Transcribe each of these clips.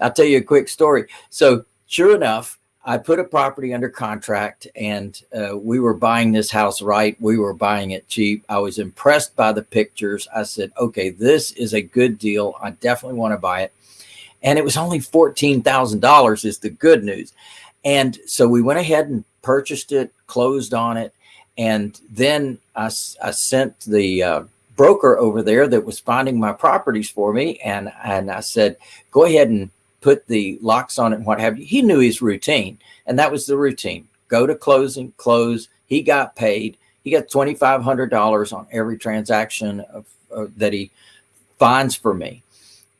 I'll tell you a quick story. So sure enough, I put a property under contract and uh, we were buying this house right. We were buying it cheap. I was impressed by the pictures. I said, okay, this is a good deal. I definitely want to buy it. And it was only $14,000 is the good news. And so we went ahead and purchased it, closed on it. And then I, I sent the uh, broker over there that was finding my properties for me. And, and I said, go ahead and put the locks on it and what have you. He knew his routine and that was the routine. Go to closing, close. He got paid. He got $2,500 on every transaction of, uh, that he finds for me.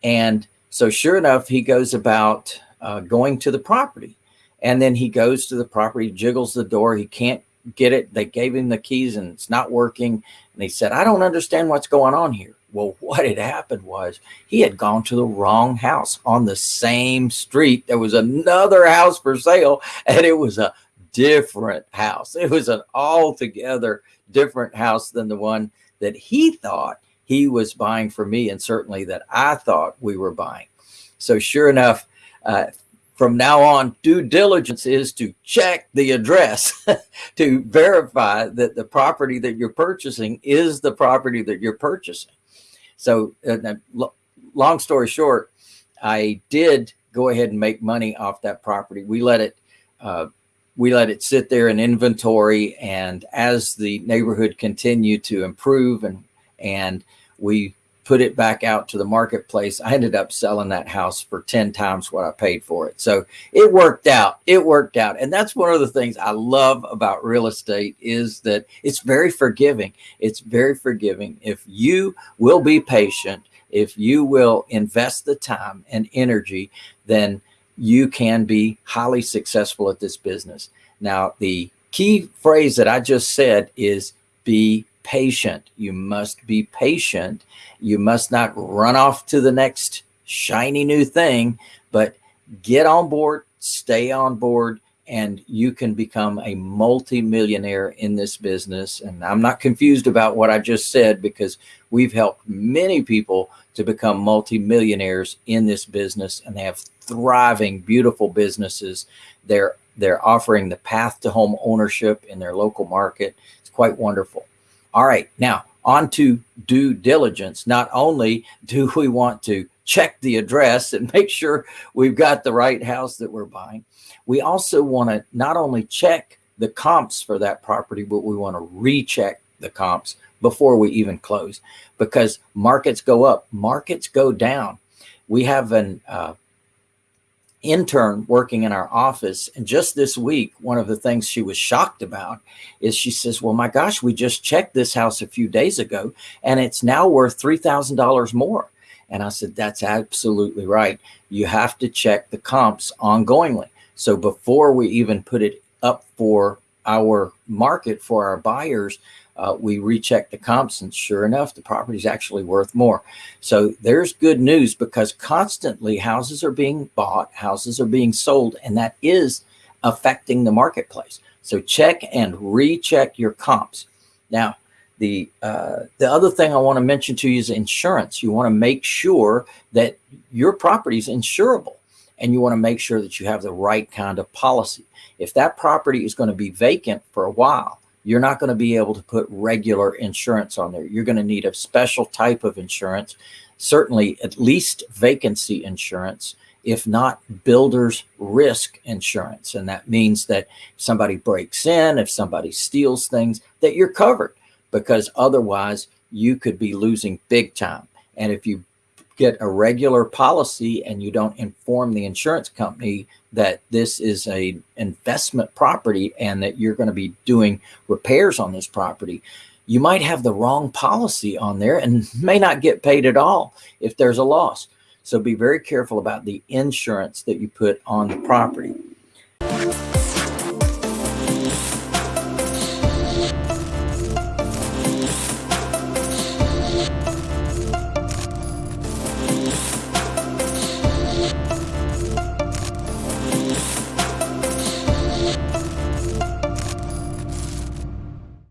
And so sure enough, he goes about uh, going to the property and then he goes to the property, jiggles the door. He can't get it. They gave him the keys and it's not working. And he said, I don't understand what's going on here. Well, what had happened was he had gone to the wrong house on the same street. There was another house for sale and it was a different house. It was an altogether different house than the one that he thought he was buying for me and certainly that I thought we were buying. So sure enough, uh, from now on, due diligence is to check the address to verify that the property that you're purchasing is the property that you're purchasing. So uh, long story short, I did go ahead and make money off that property. We let it, uh, we let it sit there in inventory. And as the neighborhood continued to improve and, and we put it back out to the marketplace, I ended up selling that house for 10 times what I paid for it. So it worked out. It worked out. And that's one of the things I love about real estate is that it's very forgiving. It's very forgiving. If you will be patient, if you will invest the time and energy, then you can be highly successful at this business. Now, the key phrase that I just said is be patient. You must be patient. You must not run off to the next shiny new thing, but get on board, stay on board, and you can become a multi-millionaire in this business. And I'm not confused about what I just said because we've helped many people to become multi-millionaires in this business and they have thriving, beautiful businesses. They're, they're offering the path to home ownership in their local market. It's quite wonderful. All right, now on to due diligence. Not only do we want to check the address and make sure we've got the right house that we're buying, we also want to not only check the comps for that property, but we want to recheck the comps before we even close because markets go up, markets go down. We have an uh, intern working in our office. And just this week, one of the things she was shocked about is she says, well, my gosh, we just checked this house a few days ago and it's now worth $3,000 more. And I said, that's absolutely right. You have to check the comps ongoingly. So before we even put it up for our market for our buyers, uh, we recheck the comps and sure enough, the property is actually worth more. So there's good news because constantly houses are being bought, houses are being sold, and that is affecting the marketplace. So check and recheck your comps. Now, the uh, the other thing I want to mention to you is insurance. You want to make sure that your property is insurable and you want to make sure that you have the right kind of policy. If that property is going to be vacant for a while, you're not going to be able to put regular insurance on there. You're going to need a special type of insurance, certainly at least vacancy insurance, if not builder's risk insurance. And that means that if somebody breaks in, if somebody steals things, that you're covered because otherwise you could be losing big time. And if you get a regular policy and you don't inform the insurance company that this is a investment property and that you're going to be doing repairs on this property, you might have the wrong policy on there and may not get paid at all if there's a loss. So be very careful about the insurance that you put on the property.